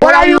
What are you?